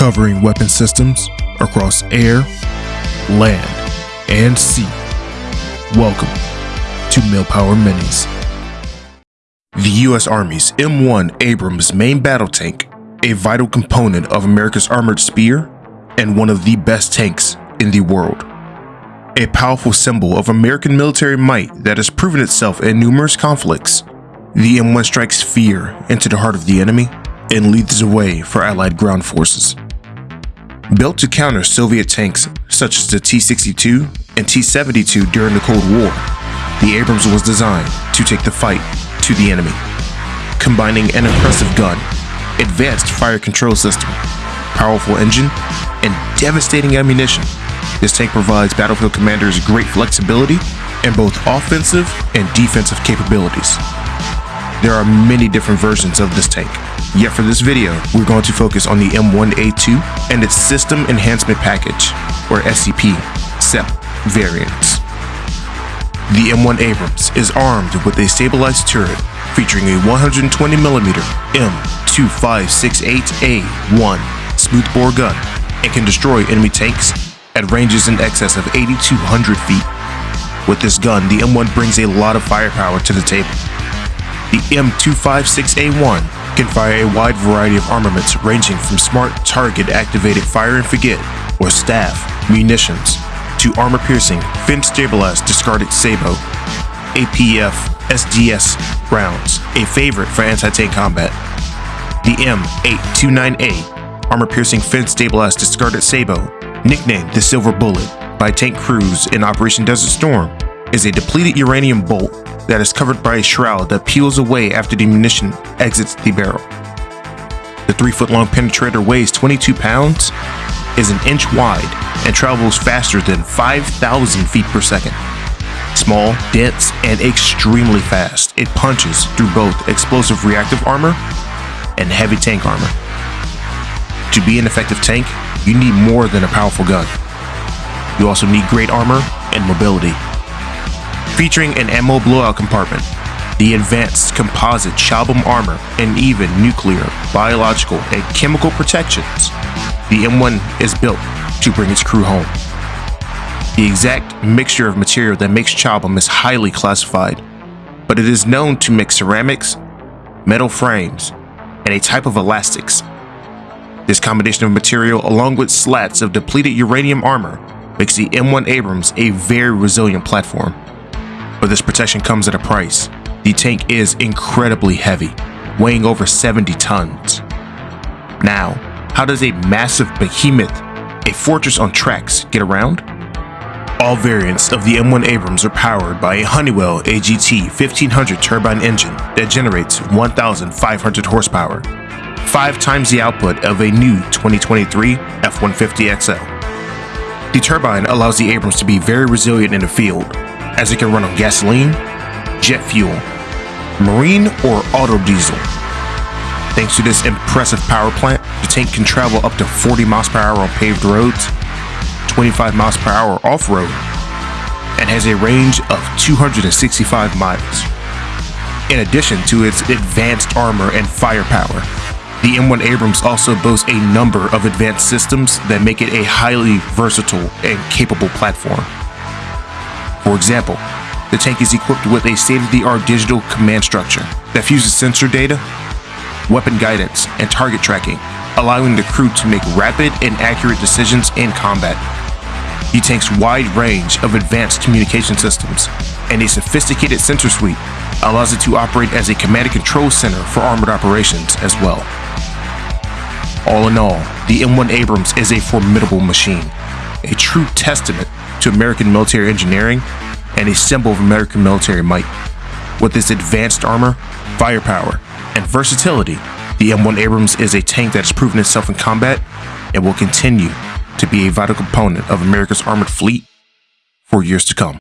covering weapon systems across air, land, and sea. Welcome to Millpower Minis. The U.S. Army's M1 Abrams main battle tank, a vital component of America's armored spear, and one of the best tanks in the world. A powerful symbol of American military might that has proven itself in numerous conflicts, the M1 strikes fear into the heart of the enemy and leads the way for Allied ground forces. Built to counter Soviet tanks such as the T-62 and T-72 during the Cold War, the Abrams was designed to take the fight to the enemy. Combining an impressive gun, advanced fire control system, powerful engine, and devastating ammunition, this tank provides battlefield commanders great flexibility and both offensive and defensive capabilities. There are many different versions of this tank, yet for this video, we're going to focus on the M1A2 and its System Enhancement Package, or SEP, SEP variants. The M1 Abrams is armed with a stabilized turret featuring a 120mm M256A1 smoothbore gun and can destroy enemy tanks at ranges in excess of 8,200 feet. With this gun, the M1 brings a lot of firepower to the table. The M256A1 can fire a wide variety of armaments ranging from smart target activated fire and forget or staff munitions to armor-piercing, fin-stabilized discarded sabot, APF SDS rounds, a favorite for anti-tank combat. The M829A, armor-piercing, fin-stabilized discarded sabot, nicknamed the Silver Bullet by tank crews in Operation Desert Storm, is a depleted uranium bolt that is covered by a shroud that peels away after the munition exits the barrel. The 3-foot-long penetrator weighs 22 pounds, is an inch wide, and travels faster than 5,000 feet per second. Small, dense, and extremely fast, it punches through both explosive reactive armor and heavy tank armor. To be an effective tank, you need more than a powerful gun. You also need great armor and mobility. Featuring an ammo blowout compartment, the advanced composite Chobham armor, and even nuclear, biological, and chemical protections, the M1 is built to bring its crew home. The exact mixture of material that makes Chobham is highly classified, but it is known to mix ceramics, metal frames, and a type of elastics. This combination of material along with slats of depleted uranium armor makes the M1 Abrams a very resilient platform. But this protection comes at a price. The tank is incredibly heavy, weighing over 70 tons. Now, how does a massive behemoth, a fortress on tracks, get around? All variants of the M1 Abrams are powered by a Honeywell AGT 1500 turbine engine that generates 1,500 horsepower, five times the output of a new 2023 F-150 XL. The turbine allows the Abrams to be very resilient in the field, as it can run on gasoline, jet fuel, marine, or auto diesel. Thanks to this impressive power plant, the tank can travel up to 40 miles per hour on paved roads, 25 miles per hour off-road, and has a range of 265 miles. In addition to its advanced armor and firepower, the M1 Abrams also boasts a number of advanced systems that make it a highly versatile and capable platform. For example, the tank is equipped with a state-of-the-art digital command structure that fuses sensor data weapon guidance, and target tracking, allowing the crew to make rapid and accurate decisions in combat. The tank's wide range of advanced communication systems and a sophisticated sensor suite allows it to operate as a command and control center for armored operations as well. All in all, the M1 Abrams is a formidable machine, a true testament to American military engineering and a symbol of American military might. With its advanced armor, firepower, and versatility, the M1 Abrams is a tank that has proven itself in combat and will continue to be a vital component of America's armored fleet for years to come.